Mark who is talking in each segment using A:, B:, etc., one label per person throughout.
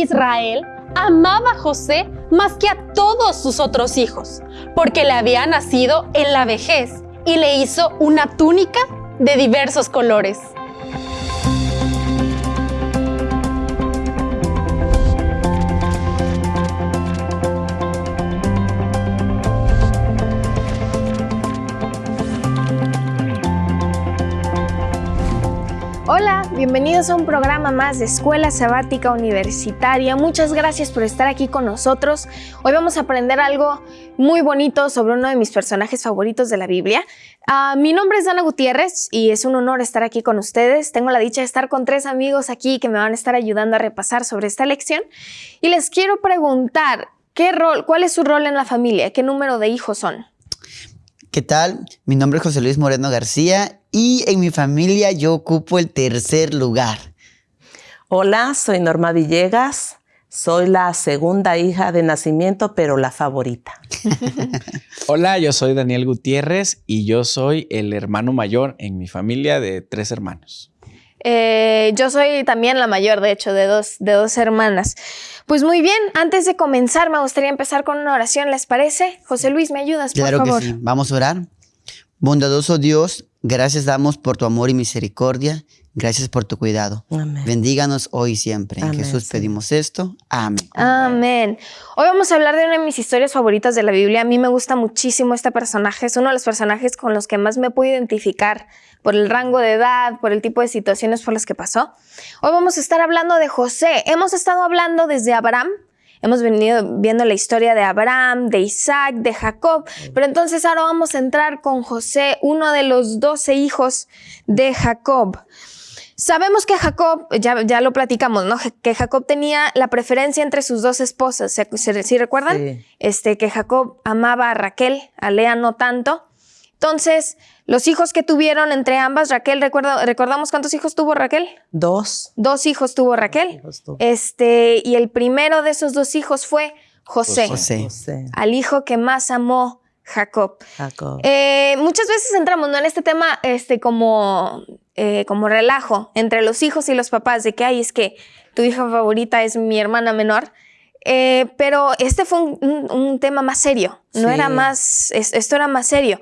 A: Israel amaba a José más que a todos sus otros hijos, porque le había nacido en la vejez y le hizo una túnica de diversos colores.
B: Bienvenidos a un programa más de Escuela Sabática Universitaria. Muchas gracias por estar aquí con nosotros. Hoy vamos a aprender algo muy bonito sobre uno de mis personajes favoritos de la Biblia. Uh, mi nombre es Dana Gutiérrez y es un honor estar aquí con ustedes. Tengo la dicha de estar con tres amigos aquí que me van a estar ayudando a repasar sobre esta lección. Y les quiero preguntar, ¿qué rol, ¿cuál es su rol en la familia? ¿Qué número de hijos son?
C: ¿Qué tal? Mi nombre es José Luis Moreno García y en mi familia yo ocupo el tercer lugar.
D: Hola, soy Norma Villegas. Soy la segunda hija de nacimiento, pero la favorita.
E: Hola, yo soy Daniel Gutiérrez y yo soy el hermano mayor en mi familia de tres hermanos.
B: Eh, yo soy también la mayor, de hecho, de dos, de dos hermanas. Pues muy bien, antes de comenzar me gustaría empezar con una oración, ¿les parece? José Luis, ¿me ayudas, por
C: claro
B: favor?
C: que sí. Vamos a orar. Bondadoso Dios, gracias damos por tu amor y misericordia. Gracias por tu cuidado.
D: Amén.
C: Bendíganos hoy y siempre.
D: Amén,
C: en Jesús pedimos esto. Amén.
B: Amén. Hoy vamos a hablar de una de mis historias favoritas de la Biblia. A mí me gusta muchísimo este personaje. Es uno de los personajes con los que más me puedo identificar por el rango de edad, por el tipo de situaciones por las que pasó. Hoy vamos a estar hablando de José. Hemos estado hablando desde Abraham. Hemos venido viendo la historia de Abraham, de Isaac, de Jacob, pero entonces ahora vamos a entrar con José, uno de los doce hijos de Jacob. Sabemos que Jacob, ya, ya lo platicamos, ¿no? Que Jacob tenía la preferencia entre sus dos esposas. ¿Se, se, ¿sí recuerdan?
D: Sí.
B: Este, que Jacob amaba a Raquel, a Lea no tanto. Entonces, los hijos que tuvieron entre ambas, Raquel, ¿recuerda, ¿recordamos cuántos hijos tuvo Raquel?
D: Dos.
B: Dos hijos tuvo Raquel.
D: hijos tuvo.
B: Este, y el primero de esos dos hijos fue José,
C: José.
D: José,
B: al hijo que más amó Jacob.
D: Jacob.
B: Eh, muchas veces entramos ¿no? en este tema este, como, eh, como relajo entre los hijos y los papás, de que, ay, es que tu hija favorita es mi hermana menor. Eh, pero este fue un, un- un tema más serio, no
D: Sí.
B: era más, es- esto era más serio.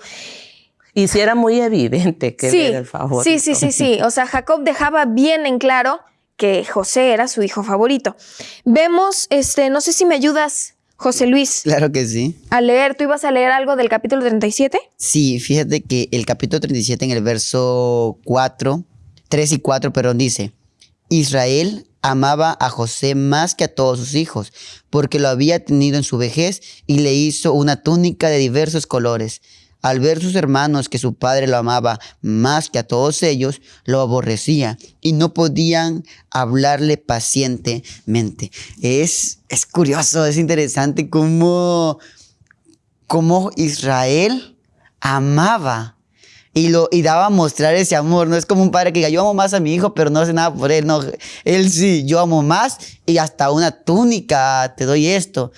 D: Y sí era muy evidente que
B: sí,
D: él era el favorito.
B: sí, sí, sí, sí. O sea, Jacob dejaba bien en claro que José era su hijo favorito. Vemos, este, no sé si me ayudas, José Luis,
C: Claro que sí.
B: a leer. ¿Tú ibas a leer algo del capítulo 37?
C: Sí, fíjate que el capítulo 37 en el verso 4, 3 y 4, perdón, dice, Israel amaba a José más que a todos sus hijos, porque lo había tenido en su vejez y le hizo una túnica de diversos colores. Al ver sus hermanos que su padre lo amaba más que a todos ellos, lo aborrecía y no podían hablarle pacientemente. Es, es curioso, es interesante cómo cómo Israel amaba y, lo, y daba a mostrar ese amor. No es como un padre que diga, yo amo más a mi hijo, pero no hace nada por él. No, él sí, yo amo más y hasta una túnica te doy esto.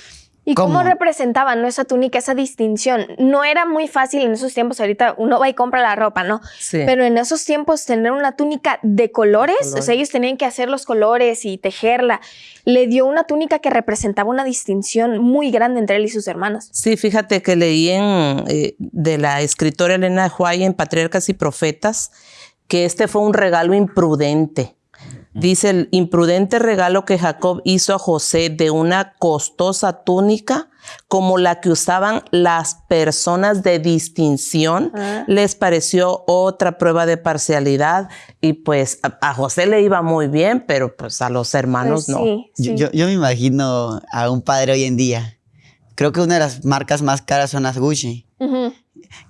B: ¿Y cómo, representaban ¿no? esa túnica, esa distinción? No era muy fácil en esos tiempos, ahorita uno va y compra la ropa, ¿no?
D: Sí.
B: Pero en esos tiempos tener una túnica de colores, o sea, ellos tenían que hacer los colores y tejerla. Le dio una túnica que representaba una distinción muy grande entre él y sus hermanos.
D: Sí, fíjate que leí en, eh, de la escritora Elena White en Patriarcas y Profetas que este fue un regalo imprudente. Dice el imprudente regalo que Jacob hizo a José de una costosa túnica como la que usaban las personas de distinción,
B: Ah.
D: les pareció otra prueba de parcialidad y pues a, a José le iba muy bien, pero pues a los hermanos
B: Pues
D: no.
B: sí,
C: Yo,
B: sí.
C: yo- yo me imagino a un padre hoy en día. Creo que una de las marcas más caras son las Gucci.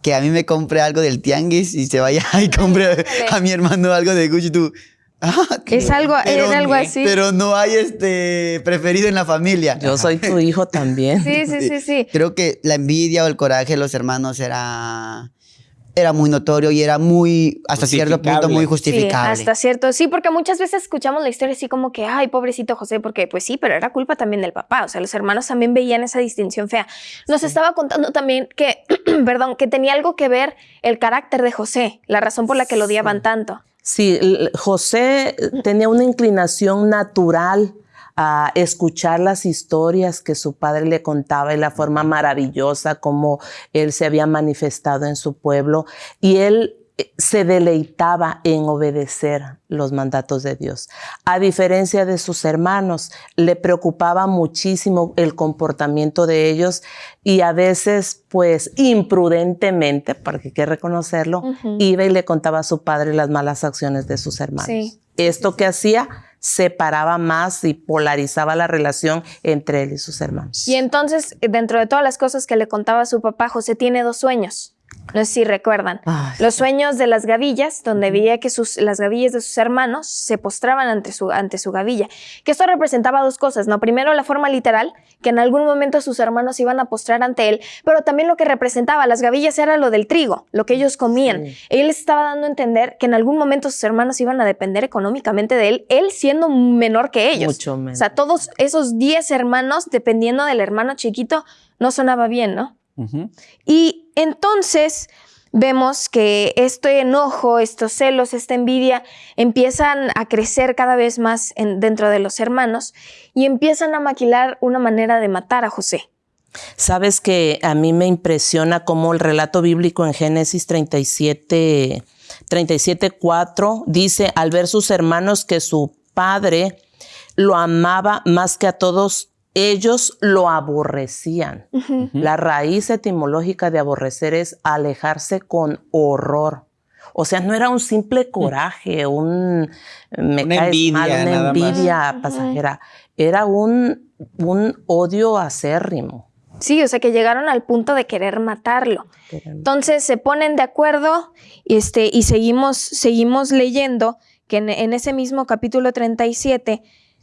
C: Que a mí me compre algo del tianguis y se vaya y compre a mi hermano algo de Gucci. Tú, ah,
B: Es algo- era algo así.
C: Pero no hay este preferido en la familia.
D: Yo soy tu hijo también.
B: Sí, sí, sí, sí.
C: Creo que la envidia o el coraje de los hermanos era, era muy notorio y era muy, hasta cierto punto,
E: Justificable.
C: muy
B: Sí,
C: justificable.
B: hasta cierto. Sí, porque muchas veces escuchamos la historia así como que, ay, pobrecito José, porque pues sí, pero era culpa también del papá. O sea, los hermanos también veían esa distinción fea. Nos estaba contando también que, perdón, que tenía algo que ver el carácter de José, la razón por la que lo odiaban tanto.
D: Sí, José tenía una inclinación natural a escuchar las historias que su padre le contaba y la forma maravillosa como él se había manifestado en su pueblo. Y él eh, se deleitaba en obedecer los mandatos de Dios. A diferencia de sus hermanos, le preocupaba muchísimo el comportamiento de ellos y a veces, pues, imprudentemente, porque hay que reconocerlo, iba y le contaba a su padre las malas acciones de sus hermanos. Esto que hacía separaba más y polarizaba la relación entre él y sus hermanos.
B: Y entonces, dentro de todas las cosas que le contaba a su papá, José tiene dos sueños. No sé si recuerdan. los sueños de las gavillas, donde veía que sus, las gavillas de sus hermanos se postraban ante su, ante su gavilla. Que esto representaba dos cosas, ¿no? Primero, la forma literal, que en algún momento sus hermanos iban a postrar ante él, pero también lo que representaba las gavillas era lo del trigo, lo que ellos comían. Él les estaba dando a entender que en algún momento sus hermanos iban a depender económicamente de él, él siendo menor que ellos.
D: Mucho menos.
B: O sea, todos esos 10 hermanos, dependiendo del hermano chiquito, no sonaba bien, ¿no? Y entonces vemos que este enojo, estos celos, esta envidia empiezan a crecer cada vez más dentro de los hermanos y empiezan a maquilar una manera de matar a José.
D: Sabes que a mí me impresiona cómo el relato bíblico en Génesis 37, 37, 4 dice, al ver sus hermanos que su padre lo amaba más que a todos ellos lo aborrecían. La raíz etimológica de aborrecer es alejarse con horror. O sea, no era un simple coraje, un me una envidia, una envidia pasajera. Era un, un odio acérrimo.
B: Sí, o sea que llegaron al punto de querer matarlo. Entonces se ponen de acuerdo este, y seguimos, seguimos leyendo que en, en ese mismo capítulo 37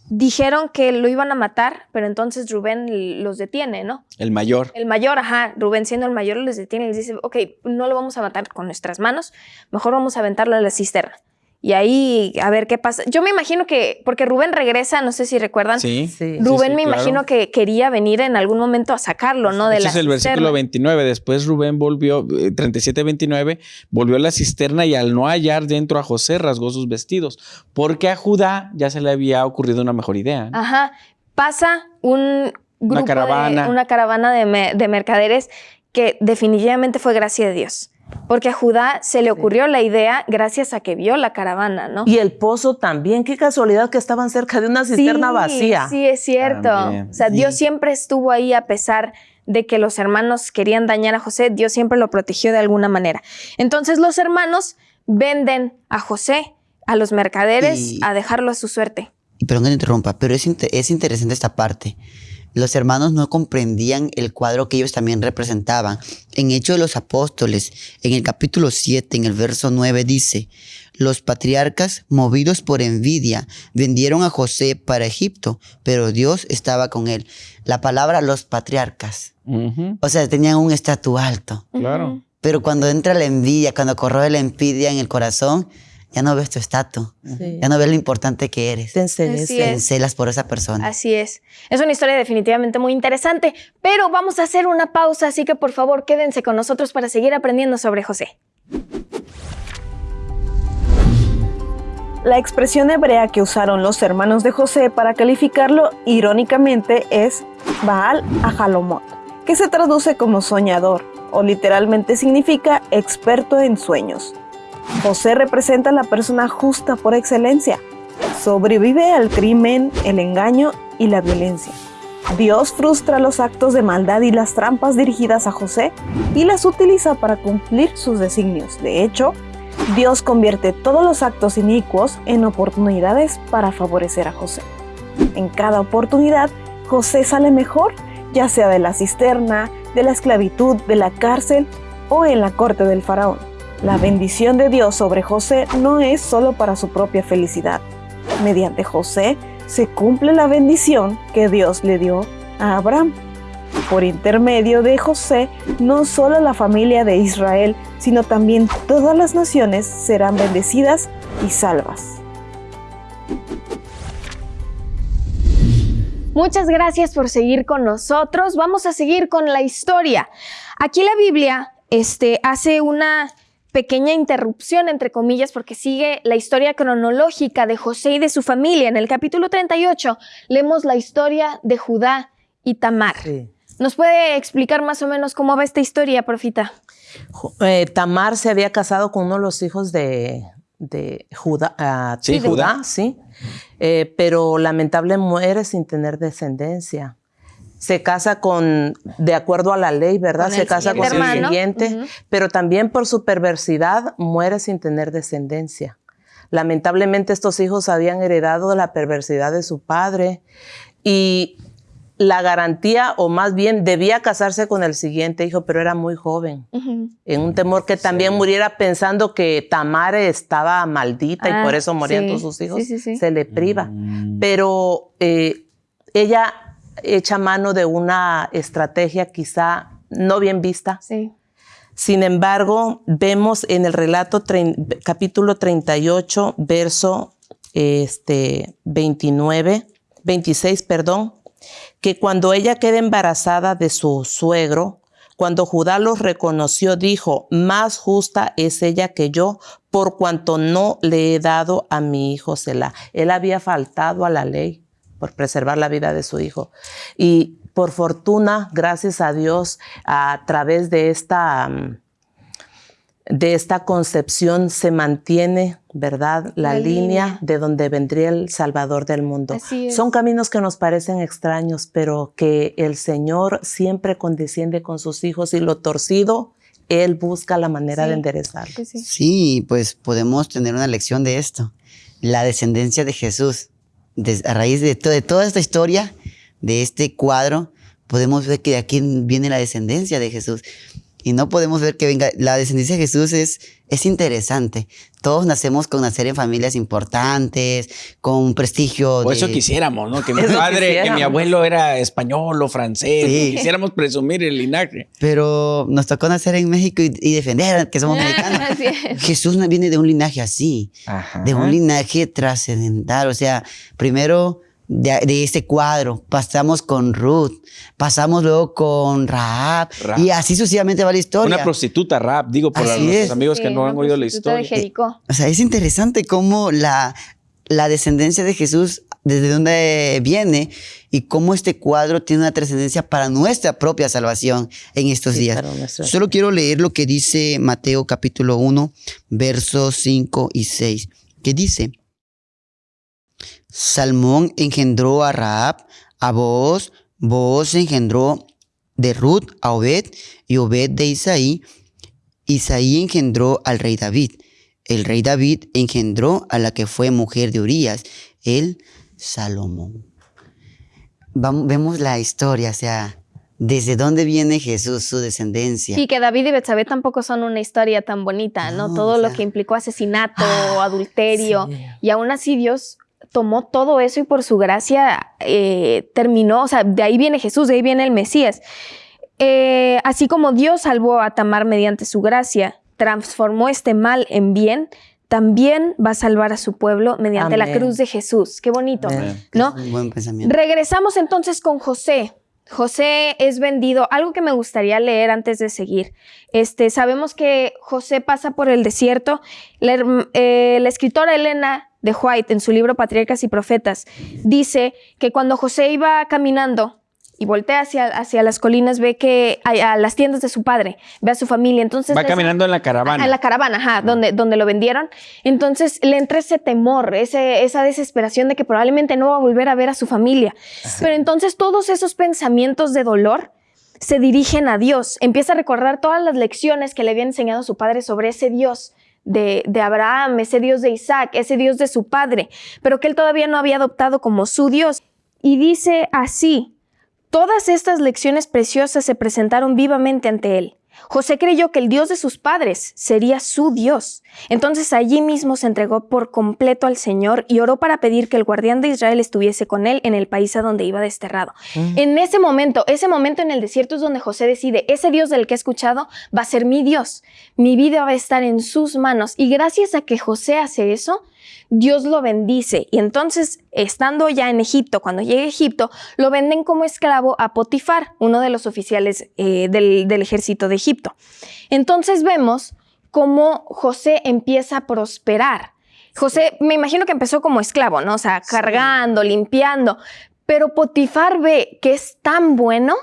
B: dijeron que lo iban a matar, pero entonces Rubén los detiene, ¿no?
E: El mayor.
B: El mayor, ajá. Rubén siendo el mayor los detiene y les dice, ok, no lo vamos a matar con nuestras manos, mejor vamos a aventarlo a la cisterna y ahí a ver qué pasa. Yo me imagino que, porque Rubén regresa, no sé si recuerdan.
E: Sí.
B: Rubén me imagino que quería venir en algún momento a sacarlo, ¿no?
E: De Ese es el versículo 29. Después Rubén volvió, 37-29, eh, volvió a la cisterna y al no hallar dentro a José rasgó sus vestidos, porque a Judá ya se le había ocurrido una mejor idea.
B: Ajá. Pasa un grupo, una caravana, una caravana de, de mercaderes que definitivamente fue gracia de Dios. Porque a Judá se le ocurrió la idea gracias a que vio la caravana, ¿no?
D: Y el pozo también. Qué casualidad que estaban cerca de una cisterna vacía.
B: Sí, es cierto. o sea, Dios siempre estuvo ahí a pesar de que los hermanos querían dañar a José. Dios siempre lo protegió de alguna manera. Entonces los hermanos venden a José a los mercaderes a dejarlo a su suerte.
C: Perdón que te interrumpa, pero es, es interesante esta parte los hermanos no comprendían el cuadro que ellos también representaban. En Hechos de los Apóstoles, en el capítulo 7, en el verso 9, dice, los patriarcas, movidos por envidia, vendieron a José para Egipto, pero Dios estaba con él. La palabra los patriarcas. O sea, tenían un estatus alto.
E: Claro.
C: Pero cuando entra la envidia, cuando corroe la envidia en el corazón, ya no ves tu estatus, ya no ves lo importante que eres.
D: Te encelas
C: por esa persona.
B: Así es. Es una historia definitivamente muy interesante, pero vamos a hacer una pausa, así que por favor quédense con nosotros para seguir aprendiendo sobre José.
F: La expresión hebrea que usaron los hermanos de José para calificarlo irónicamente es Baal Ajalomot, que se traduce como soñador o literalmente significa experto en sueños. José representa la persona justa por excelencia. Sobrevive al crimen, el engaño y la violencia. Dios frustra los actos de maldad y las trampas dirigidas a José y las utiliza para cumplir sus designios. De hecho, Dios convierte todos los actos inicuos en oportunidades para favorecer a José. En cada oportunidad, José sale mejor, ya sea de la cisterna, de la esclavitud, de la cárcel o en la corte del faraón. La bendición de Dios sobre José no es solo para su propia felicidad. Mediante José se cumple la bendición que Dios le dio a Abraham. Por intermedio de José, no solo la familia de Israel, sino también todas las naciones serán bendecidas y salvas.
B: Muchas gracias por seguir con nosotros. Vamos a seguir con la historia. Aquí la Biblia este, hace una pequeña interrupción, entre comillas, porque sigue la historia cronológica de José y de su familia. En el capítulo 38 leemos la historia de Judá y Tamar. ¿Nos puede explicar más o menos cómo va esta historia, profita?
D: Eh, Tamar se había casado con uno de los hijos de, Judá. Ah,
E: sí, Judá.
D: sí. Eh, pero lamentablemente muere sin tener descendencia se casa con, de acuerdo a la ley, ¿verdad? se casa con el siguiente, pero también por su perversidad muere sin tener descendencia. Lamentablemente estos hijos habían heredado la perversidad de su padre y la garantía, o más bien debía casarse con el siguiente hijo, pero era muy joven, en un temor que también muriera pensando que Tamare estaba maldita y por ah, eso morían todos sus hijos, se le priva. Mm. Pero eh, ella echa mano de una estrategia quizá no bien vista.
B: Sí.
D: Sin embargo, vemos en el relato capítulo 38, verso este, 29, 26, perdón, que cuando ella queda embarazada de su suegro, cuando Judá los reconoció, dijo, más justa es ella que yo, por cuanto no le he dado a mi hijo Selah. Él había faltado a la ley por preservar la vida de su hijo. Y por fortuna, gracias a Dios, a través de esta, mm, de esta concepción se mantiene, ¿verdad? La, línea, de donde vendría el Salvador del mundo. Son caminos que nos parecen extraños, pero que el Señor siempre condesciende con sus hijos y lo torcido, Él busca la manera de enderezar.
C: Sí, pues podemos tener una lección de esto. La descendencia de Jesús a raíz de, de toda esta historia, de este cuadro, podemos ver que de aquí viene la descendencia de Jesús. Y no podemos ver que venga, la descendencia de Jesús es, es interesante. Todos nacemos con nacer en familias importantes, con prestigio.
E: Por eso quisiéramos, ¿no? Que mi padre, que mi abuelo era español o francés. Quisiéramos presumir el linaje.
C: Pero nos tocó nacer en México y, defender que somos mexicanos. Jesús viene de un linaje así, de un linaje trascendental. O sea, primero de, este cuadro, pasamos con Ruth, pasamos luego con Raab, y así sucesivamente va la historia.
E: Una prostituta Raab, digo por los amigos que no han oído la historia.
C: O sea, es interesante cómo la, la descendencia de Jesús, desde dónde viene y cómo este cuadro tiene una trascendencia para nuestra propia salvación en estos días. Solo quiero leer lo que dice Mateo capítulo 1, versos 5 y 6, que dice, Salmón engendró a Raab, a Booz, Booz engendró de Ruth a Obed y Obed de Isaí. Isaí engendró al rey David. El rey David engendró a la que fue mujer de Urias, el Salomón. vemos la historia, o sea, desde dónde viene Jesús, su descendencia.
B: Y que David y Betsabé tampoco son una historia tan bonita, ¿no? Todo lo que implicó asesinato, ah, adulterio. Y aún así Dios tomó todo eso y por su gracia eh, terminó, o sea, de ahí viene Jesús, de ahí viene el Mesías. Eh, así como Dios salvó a Tamar mediante su gracia, transformó este mal en bien, también va a salvar a su pueblo mediante la cruz de Jesús. Qué bonito, ¿no?
C: buen pensamiento.
B: Regresamos entonces con José. José es vendido. Algo que me gustaría leer antes de seguir. Este, sabemos que José pasa por el desierto. La, eh, la escritora Elena de White en su libro Patriarcas y Profetas dice que cuando José iba caminando y voltea hacia, hacia las colinas, ve que hay, a las tiendas de su padre, ve a su familia. Entonces
E: va caminando en la caravana.
B: En la caravana, ajá, donde, donde lo vendieron. Entonces le entra ese temor, ese, esa desesperación de que probablemente no va a volver a ver a su familia. Pero entonces todos esos pensamientos de dolor se dirigen a Dios. Empieza a recordar todas las lecciones que le había enseñado su padre sobre ese Dios de, Abraham, ese Dios de Isaac, ese Dios de su padre, pero que él todavía no había adoptado como su Dios. Y dice así, todas estas lecciones preciosas se presentaron vivamente ante él. José creyó que el Dios de sus padres sería su Dios. Entonces allí mismo se entregó por completo al Señor y oró para pedir que el guardián de Israel estuviese con él en el país a donde iba desterrado. Mm. En ese momento, ese momento en el desierto es donde José decide, ese Dios del que he escuchado va a ser mi Dios. Mi vida va a estar en sus manos. Y gracias a que José hace eso, Dios lo bendice. Y entonces, estando ya en Egipto, cuando llega a Egipto, lo venden como esclavo a Potifar, uno de los oficiales eh, del, ejército de Egipto. Entonces vemos cómo José empieza a prosperar. José, me imagino que empezó como esclavo, ¿no? O sea, cargando, limpiando. Pero Potifar ve que es tan bueno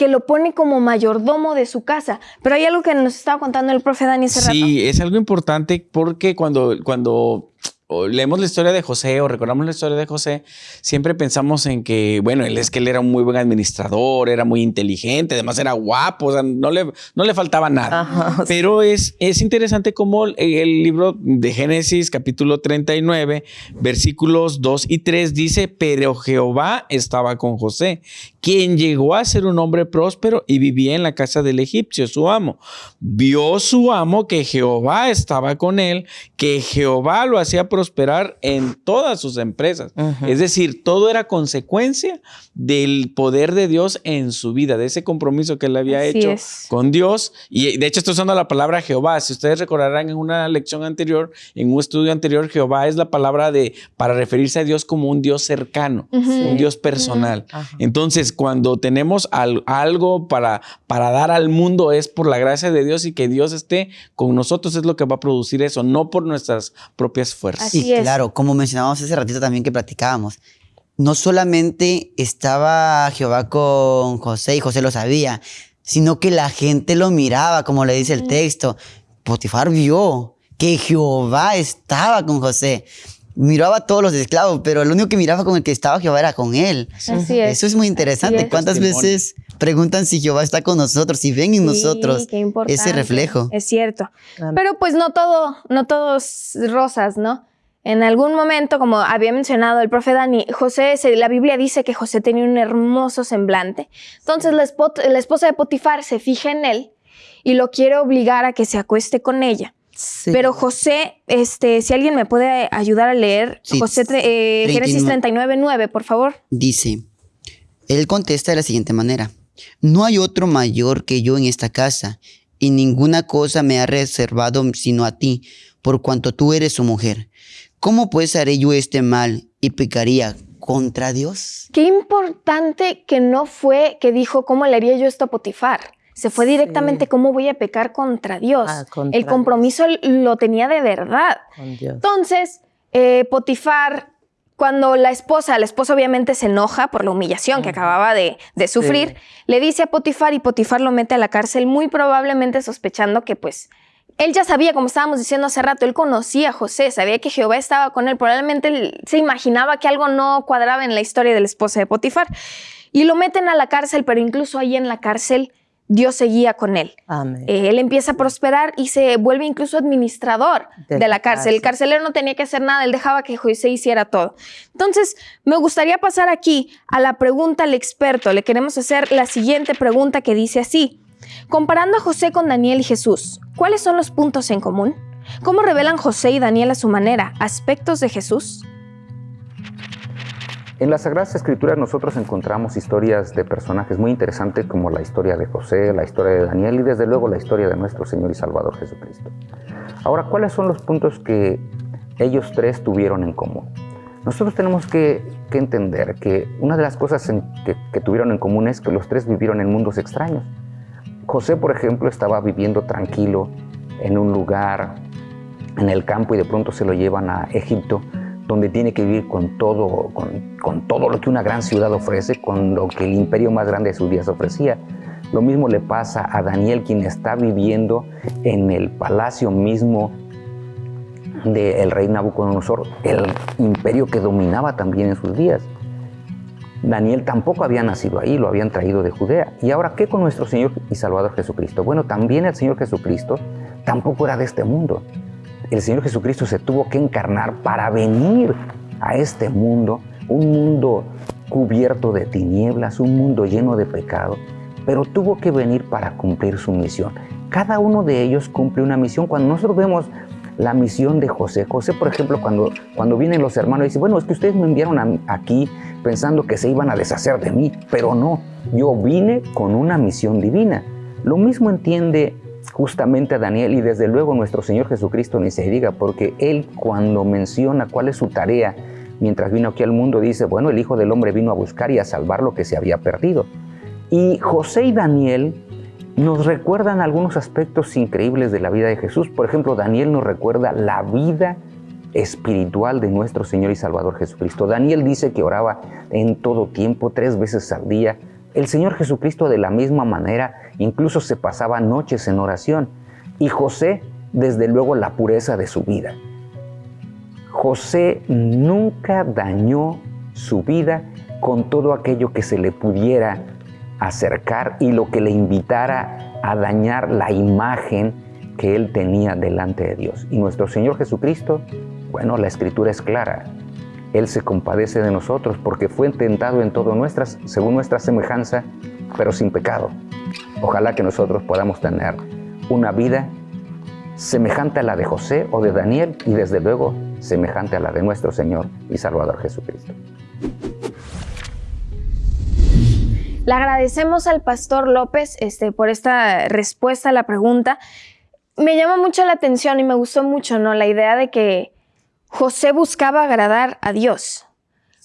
B: que lo pone como mayordomo de su casa. Pero hay algo que nos estaba contando el profe Dani hace
E: Sí, es algo importante porque cuando, cuando o leemos la historia de José o recordamos la historia de José, siempre pensamos en que, bueno, él es que él era un muy buen administrador, era muy inteligente, además era guapo, o sea, no le, no le faltaba nada. Pero es, es interesante cómo el libro de Génesis, capítulo 39, versículos 2 y 3 dice, pero Jehová estaba con José, quien llegó a ser un hombre próspero y vivía en la casa del egipcio, su amo. Vio su amo que Jehová estaba con él, que Jehová lo hacía prosperar en todas sus empresas. Es decir, todo era consecuencia del poder de Dios en su vida, de ese compromiso que él había hecho con Dios. Y de hecho estoy usando la palabra Jehová. Si ustedes recordarán en una lección anterior, en un estudio anterior, Jehová es la palabra de para referirse a Dios como un Dios cercano, un Dios personal. Entonces, cuando tenemos algo para, para dar al mundo es por la gracia de Dios y que Dios esté con nosotros es lo que va a producir eso, no por nuestras propias fuerzas.
C: Sí, claro, como mencionábamos hace ratito también que platicábamos, no solamente estaba Jehová con José y José lo sabía, sino que la gente lo miraba, como le dice el texto. Potifar vio que Jehová estaba con José. Miraba a todos los esclavos, pero el único que miraba con el que estaba Jehová era con él.
B: Así es.
C: Eso es muy interesante. ¿Cuántas veces preguntan si Jehová está con nosotros, si ven en nosotros ese reflejo?
B: Es cierto. Pero pues no todo, no todos rosas, ¿no? En algún momento, como había mencionado el profe Dani, José, la Biblia dice que José tenía un hermoso semblante. Entonces la, esposa de Potifar se fija en él y lo quiere obligar a que se acueste con ella. Pero José, este, si alguien me puede ayudar a leer, José, eh, Génesis 39, 9, por favor.
C: Dice, él contesta de la siguiente manera, no hay otro mayor que yo en esta casa, y ninguna cosa me ha reservado sino a ti, por cuanto tú eres su mujer. ¿Cómo pues haré yo este mal y pecaría contra Dios?
B: Qué importante que no fue que dijo, ¿cómo le haría yo esto a Potifar? Se fue directamente, ¿cómo voy a pecar contra Dios? Ah, el compromiso lo tenía de verdad. Entonces, eh, Potifar, cuando la esposa, la esposa obviamente se enoja por la humillación que acababa de, sufrir, le dice a Potifar y Potifar lo mete a la cárcel, muy probablemente sospechando que pues él ya sabía, como estábamos diciendo hace rato, él conocía a José, sabía que Jehová estaba con él, probablemente él se imaginaba que algo no cuadraba en la historia de la esposa de Potifar. Y lo meten a la cárcel, pero incluso ahí en la cárcel Dios seguía con él. Eh, él empieza a prosperar y se vuelve incluso administrador de, la cárcel. El carcelero no tenía que hacer nada, él dejaba que José hiciera todo. Entonces, me gustaría pasar aquí a la pregunta al experto. Le queremos hacer la siguiente pregunta que dice así. Comparando a José con Daniel y Jesús, ¿cuáles son los puntos en común? ¿Cómo revelan José y Daniel a su manera aspectos de Jesús?
G: En las Sagradas Escrituras nosotros encontramos historias de personajes muy interesantes como la historia de José, la historia de Daniel y desde luego la historia de nuestro Señor y Salvador Jesucristo. Ahora, ¿cuáles son los puntos que ellos tres tuvieron en común? Nosotros tenemos que, entender que una de las cosas que, que tuvieron en común es que los tres vivieron en mundos extraños. José, por ejemplo, estaba viviendo tranquilo en un lugar en el campo y de pronto se lo llevan a Egipto, donde tiene que vivir con todo, con, todo lo que una gran ciudad ofrece, con lo que el imperio más grande de sus días ofrecía. Lo mismo le pasa a Daniel, quien está viviendo en el palacio mismo del rey Nabucodonosor, el imperio que dominaba también en sus días. Daniel tampoco había nacido ahí, lo habían traído de Judea. ¿Y ahora qué con nuestro Señor y Salvador Jesucristo? Bueno, también el Señor Jesucristo tampoco era de este mundo. El Señor Jesucristo se tuvo que encarnar para venir a este mundo, un mundo cubierto de tinieblas, un mundo lleno de pecado, pero tuvo que venir para cumplir su misión. Cada uno de ellos cumple una misión. Cuando nosotros vemos la misión de José. José, por ejemplo, cuando, cuando vienen los hermanos, dice, bueno, es que ustedes me enviaron aquí pensando que se iban a deshacer de mí, pero no, yo vine con una misión divina. Lo mismo entiende justamente a Daniel y desde luego nuestro Señor Jesucristo ni se diga, porque Él cuando menciona cuál es su tarea mientras vino aquí al mundo, dice, bueno, el Hijo del Hombre vino a buscar y a salvar lo que se había perdido. Y José y Daniel nos recuerdan algunos aspectos increíbles de la vida de Jesús. Por ejemplo, Daniel nos recuerda la vida espiritual de nuestro Señor y Salvador Jesucristo. Daniel dice que oraba en todo tiempo, tres veces al día. El Señor Jesucristo de la misma manera incluso se pasaba noches en oración. Y José, desde luego, la pureza de su vida. José nunca dañó su vida con todo aquello que se le pudiera acercar y lo que le invitara a dañar la imagen que él tenía delante de Dios. Y nuestro Señor Jesucristo, bueno, la escritura es clara. Él se compadece de nosotros porque fue tentado en todo nuestras, según nuestra semejanza, pero sin pecado. Ojalá que nosotros podamos tener una vida semejante a la de José o de Daniel y desde luego semejante a la de nuestro Señor y Salvador Jesucristo.
B: Le agradecemos al pastor López este, por esta respuesta a la pregunta. Me llama mucho la atención y me gustó mucho ¿no? la idea de que José buscaba agradar a Dios.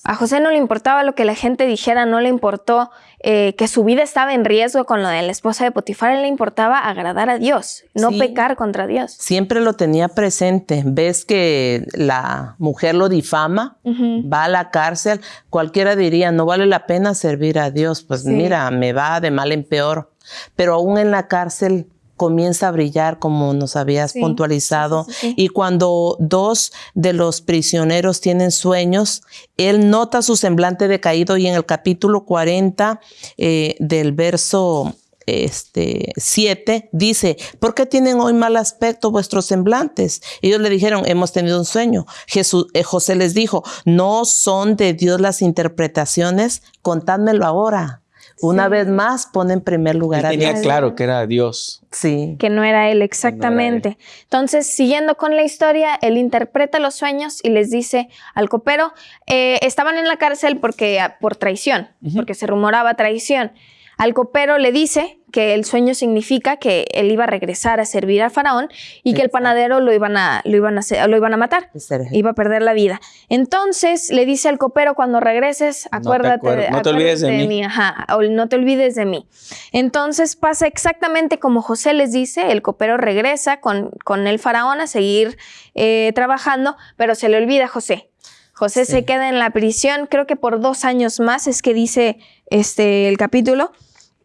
B: A José no le importaba lo que la gente dijera, no le importó eh, que su vida estaba en riesgo con lo de la esposa de Potifar, él le importaba agradar a Dios, no pecar contra Dios.
D: Siempre lo tenía presente. Ves que la mujer lo difama, va a la cárcel, cualquiera diría, no vale la pena servir a Dios, pues mira, me va de mal en peor. Pero aún en la cárcel comienza a brillar como nos habías puntualizado. y cuando dos de los prisioneros tienen sueños, él nota su semblante decaído y en el capítulo 40 eh, del verso este, 7 dice, ¿por qué tienen hoy mal aspecto vuestros semblantes? Ellos le dijeron, hemos tenido un sueño. Jesús, eh, José les dijo, no son de Dios las interpretaciones, contádmelo ahora. Una vez más pone en primer lugar
E: a Dios. Tenía claro que era Dios.
B: Sí. Que no era él exactamente. Entonces, siguiendo con la historia, él interpreta los sueños y les dice al copero, eh, estaban en la cárcel porque, por traición, porque se rumoraba traición. Al copero le dice que el sueño significa que él iba a regresar a servir al faraón y que el panadero lo iban a, lo iban a, lo iban a matar. Iba a perder la vida. Entonces le dice al copero, cuando regreses, acuérdate, de,
E: no te olvides de, mí.
B: Ajá, no te olvides de mí. Entonces pasa exactamente como José les dice, el copero regresa con, con el faraón a seguir eh, trabajando, pero se le olvida a José. José se queda en la prisión, creo que por dos años más, es que dice este, el capítulo.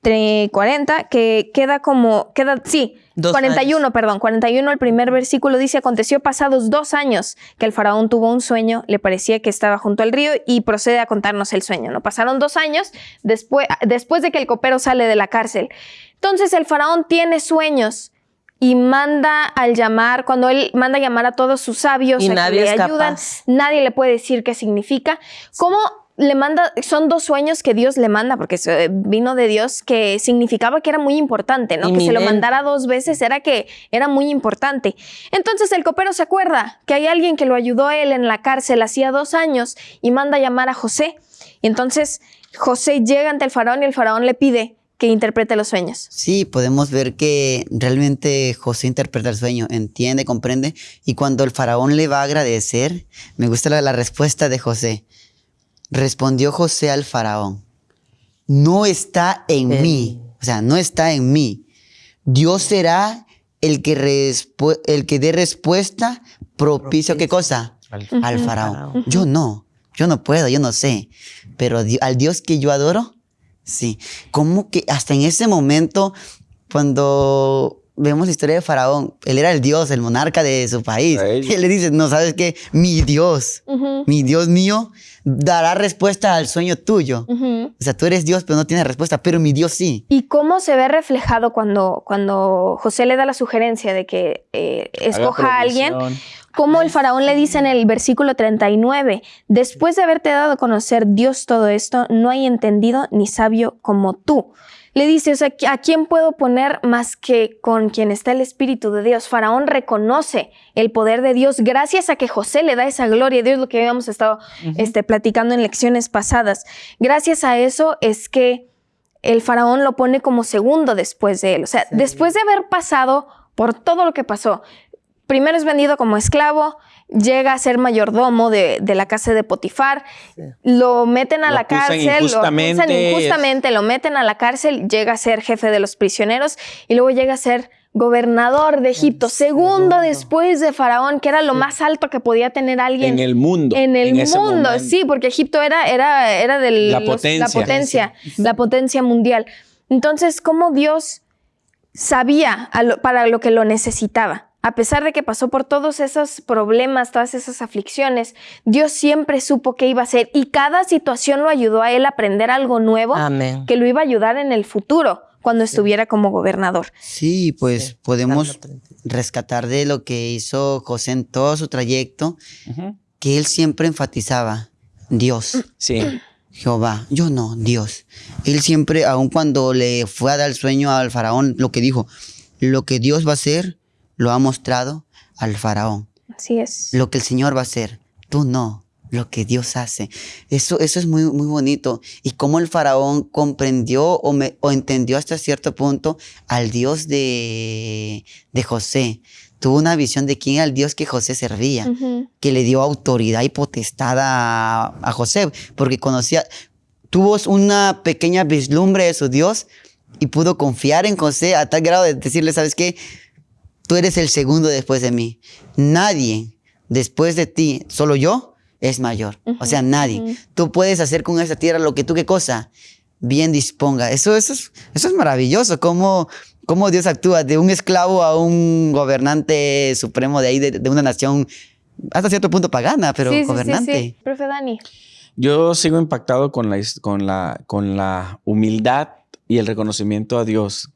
B: 40, que queda como, queda, sí, 41, perdón, 41, el primer versículo dice, aconteció pasados dos años que el faraón tuvo un sueño, le parecía que estaba junto al río y procede a contarnos el sueño, ¿no? Pasaron dos años después, después de que el copero sale de la cárcel. Entonces el faraón tiene sueños y manda al llamar, cuando él manda a llamar a todos sus sabios
D: y nadie
B: le ayudan, nadie le puede decir qué significa. ¿Cómo le manda, son dos sueños que Dios le manda, porque vino de Dios, que significaba que era muy importante, ¿no? Que se lo mandara dos veces era que era muy importante. Entonces el copero se acuerda que hay alguien que lo ayudó a él en la cárcel hacía dos años y manda a llamar a José. Y entonces José llega ante el faraón y el faraón le pide que interprete los sueños.
C: Sí, podemos ver que realmente José interpreta el sueño, entiende, comprende, y cuando el faraón le va a agradecer, me gusta la respuesta de José. Respondió José al faraón, no está en mí, o sea, no está en mí. Dios será el que, el que dé respuesta propicio, ¿qué cosa? Al, faraón. Yo no, yo no puedo, yo no sé, pero al Dios que yo adoro, sí. Como que hasta en ese momento, cuando vemos la historia de Faraón, él era el Dios, el monarca de su país. Él le dice, no, ¿sabes qué? Mi Dios, mi Dios mío dará respuesta al sueño tuyo. O sea, tú eres Dios, pero no tienes respuesta, pero mi Dios sí.
B: ¿Y cómo se ve reflejado cuando, cuando José le da la sugerencia de que eh, escoja a alguien? Como el faraón le dice en el versículo 39, después de haberte dado a conocer Dios todo esto, no hay entendido ni sabio como tú. Le dice, o sea, ¿a quién puedo poner más que con quien está el Espíritu de Dios? Faraón reconoce el poder de Dios gracias a que José le da esa gloria Dios, lo que habíamos estado este, platicando en lecciones pasadas. Gracias a eso es que el faraón lo pone como segundo después de él. O sea, después de haber pasado por todo lo que pasó, primero es vendido como esclavo, llega a ser mayordomo de, de la casa de Potifar, lo meten a
E: Lo
B: la cárcel, lo acusan
E: injustamente.
B: injustamente, lo meten a la cárcel, llega a ser jefe de los prisioneros y luego llega a ser gobernador de Egipto, segundo después de Faraón, que era lo más alto que podía tener alguien
E: En el mundo.
B: en el mundo, sí, porque Egipto era, era, era de
E: La
B: la
E: potencia.
B: la potencia mundial. Entonces, ¿cómo Dios sabía lo- para lo que lo necesitaba? A pesar de que pasó por todos esos problemas, todas esas aflicciones, Dios siempre supo qué iba a hacer y cada situación lo ayudó a él a aprender algo nuevo
D: Amén.
B: que lo iba a ayudar en el futuro cuando estuviera como gobernador.
C: Sí, pues
D: Sí,
C: podemos
D: Salmo 33.
C: rescatar de lo que hizo José en todo su trayecto, que él siempre enfatizaba, Dios,
E: Sí.
C: Jehová, yo no, Dios. Él siempre, aun cuando le fue a dar el sueño al faraón, lo que dijo, lo que Dios va a hacer, lo ha mostrado al faraón.
B: Así es.
C: Lo que el Señor va a hacer, tú no, lo que Dios hace. Eso, eso es muy, muy bonito. Y cómo el faraón comprendió o, me- o entendió hasta cierto punto al Dios de, de José. Tuvo una visión de quién era el Dios que José servía que le dio autoridad y potestad a, a José, porque conocía, tuvo una pequeña vislumbre de su Dios y pudo confiar en José a tal grado de decirle, ¿sabes qué? Tú eres el segundo después de mí. Nadie después de ti, solo yo, es mayor. O sea, nadie. Tú puedes hacer con esa tierra lo que tú, ¿qué cosa? Bien disponga. Eso, eso, es, eso es maravilloso, cómo, cómo Dios actúa de un esclavo a un gobernante supremo de ahí, de, de una nación hasta cierto punto pagana, pero
B: Sí, sí, sí,
C: gobernante.
B: sí. Profe Dani.
E: Yo sigo impactado con la, his- con la, con la humildad y el reconocimiento a Dios.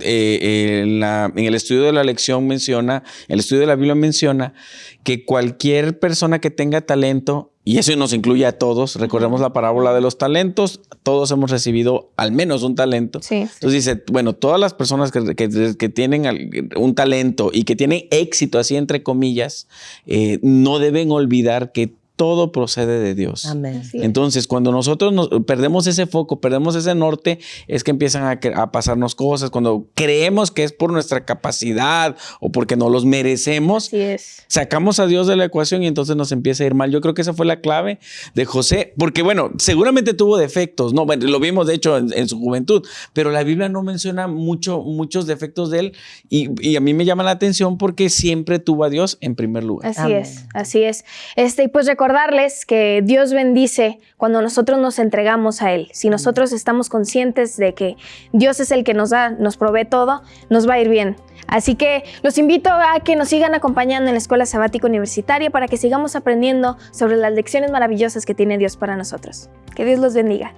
E: Eh, en, la- en el estudio de la lección menciona, el estudio de la Biblia menciona que cualquier persona que tenga talento, y eso nos incluye a todos, recordemos la parábola de los talentos, todos hemos recibido al menos un talento.
B: Sí.
E: Entonces dice, bueno, todas las personas que, que- que tienen un talento y que tienen éxito, así entre comillas, eh, no deben olvidar que todo procede de Dios.
D: Amén.
E: Entonces, cuando nosotros nos- perdemos ese foco, perdemos ese norte, es que empiezan a, pasarnos cosas. Cuando creemos que es por nuestra capacidad o porque no los merecemos,
B: es.
E: sacamos a Dios de la ecuación y entonces nos empieza a ir mal. Yo creo que esa fue la clave de José, porque bueno, seguramente tuvo defectos, no, Bueno, lo vimos de hecho en, en su juventud, pero la Biblia no menciona mucho, muchos defectos de él y, y a mí me llama la atención porque siempre tuvo a Dios en primer lugar.
B: Así
D: Amén.
B: es, así es. Este, y pues recordarles que Dios bendice cuando nosotros nos entregamos a Él. Si nosotros estamos conscientes de que Dios es el que nos da, nos provee todo, nos va a ir bien. Así que los invito a que nos sigan acompañando en la Escuela Sabática Universitaria para que sigamos aprendiendo sobre las lecciones maravillosas que tiene Dios para nosotros. Que Dios los bendiga.